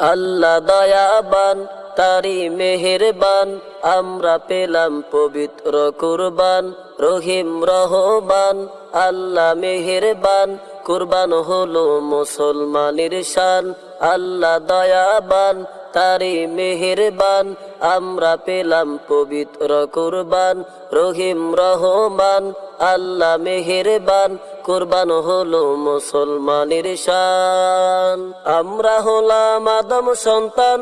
আল্লাহ দয়াবান তারি মেহেরবান, আমরা পেলাম পবিত্র কুরবান, রহিম রহবান আল্লাহ মেহেরবান, কুরবান হলো মুসলমানের শান, আল্লাহ দয়াবান তারি মেহেরবান, আমরা পেলাম পবিত্র কুরবান, রহিম রহমান, আল্লাহ মেহেরবান, কুরবান হলো মুসলমানের শান। আমরা হলাম আদম সন্তান,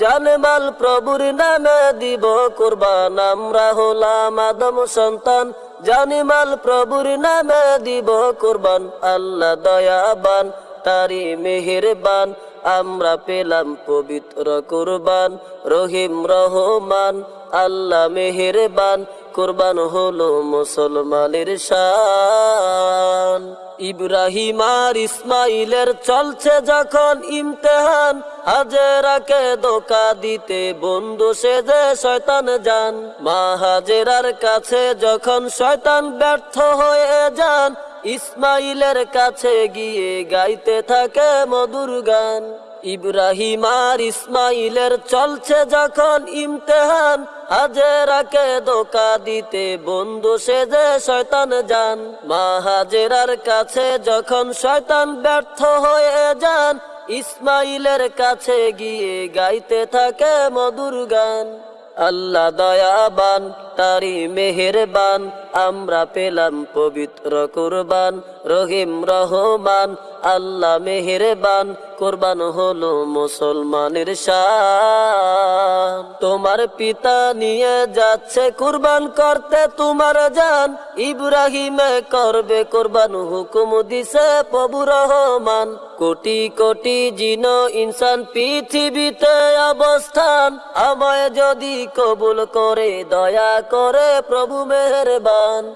জানমাল প্রভুর নামে দিব কুরবান। আমরা হলাম আদম সন্তান, জানিমাল প্রভুর নামে দিব কুরবান। আল্লাহ দয়াবান তারি মেহেরবান আমরা পেলাম পবিত্র কুরবান, রহিম রহমান, আল্লাহ মেহেরবান, কুরবান হলো মুসলমানের শান। ইব্রাহিম আর ইসমাইলের চলছে যখন ইমতেহান, হাজেরাকে দোকা দিতে বন্ধু সে যে শয়তান যান। মা হাজেরার কাছে যখন শয়তান ব্যর্থ হয়ে যান ইসমাইলের কাছে গিয়ে গাইতে থাকে মধুর গান। ইব্রাহিম আর ইসমাইলের চলছে যখন ইমতেহান, হাজেরাকে দোকা দিতে বন্ধু সে যে শয়তান যান। মা হাজেরার কাছে যখন শয়তান ব্যর্থ হয়ে যান, ইসমাইলের কাছে গিয়ে গাইতে থাকে মধুর গান। আল্লাহ দয়াবান তারি মেহেরবান, আমরা পেলাম পবিত্র কুরবান। রহিম রহমান, আল্লাহ মেহেরবান, কোরবান হলো মুসলমানের তোমার পিতা নিয়ে যাচ্ছে কুরবান করতে, তোমার জান ইব্রাহিমে করবে কোরবান, হুকুম দিছে প্রভু রহমান। কোটি কোটি জিন ইনসান পৃথিবীতে অবস্থান, আমায় যদি কবুল করে দয়া করে প্রভু মেহরবান।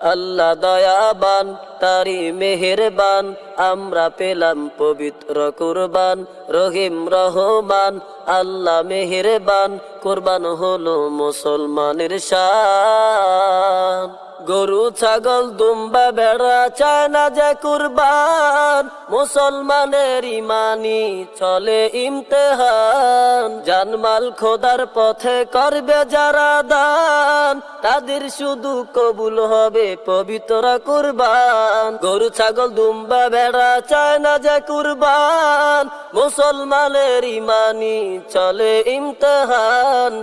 আল্লাহ দয়াবান তারি মেহেরবান। আমরা পেলাম পবিত্র কুরবান, রহিম রহমান। আল্লাহ মেহেরবান, কুরবান হলো মুসলমানের শান। গরু, ছাগল, দুম্বা বেড়া চায় না যে কুরবান, মুসলমানের ইমানি চলে ইমতেহান। জানমাল খোদার পথে করবে যারা দান, তাদের শুধু কবুল হবে পবিত্র কুরবান। গরু, ছাগল, দুম্বা বেড়া চায় না যে কুরবান, মুসলমানের ইমানি চলে ইমতেহান।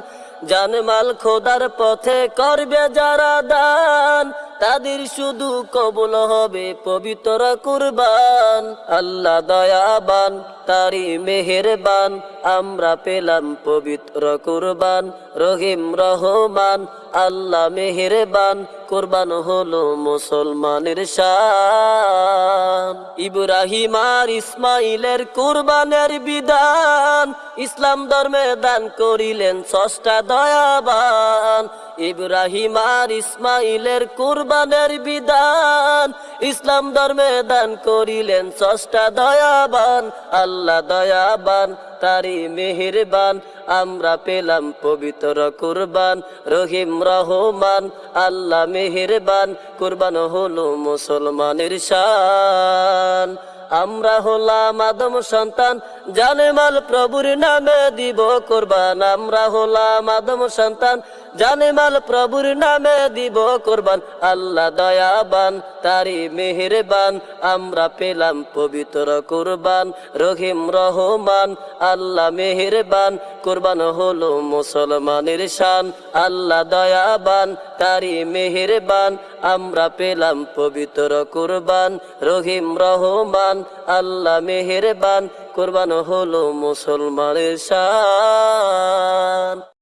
জানমাল খোদার পথে করবে যারা দান, তাদের শুধু কবল হবে পবিত্র কুরবান। আল্লাহ দয়াবান তারি মেহেরবান, আমরা পেলাম পবিত্র কুরবান, রহিম রহমান। আল্লাহ মেহেরবান, কোরবান হলো মুসলমানের শান। ইব্রাহিম আর ইসমাইলের কোরবানের বিধান, ইসলাম ধর্মে দান করিলেন ষষ্ঠা দয়াবান। ইব্রাহিম আর ইসমাইলের কুরবানের বিধান। ইসলাম ধর্মে দান করিলেন ষষ্ঠা দয়াবান, আল্লাহ দয়াবান তারি মেহেরবান। আমরা পেলাম পবিত্র কুরবান, রহিম রহমান, আল্লাহ মেহেরবান। কুরবান হলো মুসলমানের শান। আমরা হলাম আদম সন্তান, জানে মাল প্রভুর নামে দিব কোরবান। আমরা হলাম আদম সন্তান জানে মাল প্রভুর নামে দিব কোরবান। আল্লাহ দয়াবান তারি মেহেরবান। আমরা পেলাম পবিত্র কোরবান, রহিম রহমান। আল্লাহ মেহেরবান, কোরবান হলো মুসলমানের শান। আল্লাহ দয়াবান তারি মেহেরবান। আমরা পেলাম পবিত্র কোরবান, রহিম রহমান। আল্লাহ মেহেরবান, কোরবান হলো মুসলমানের শান।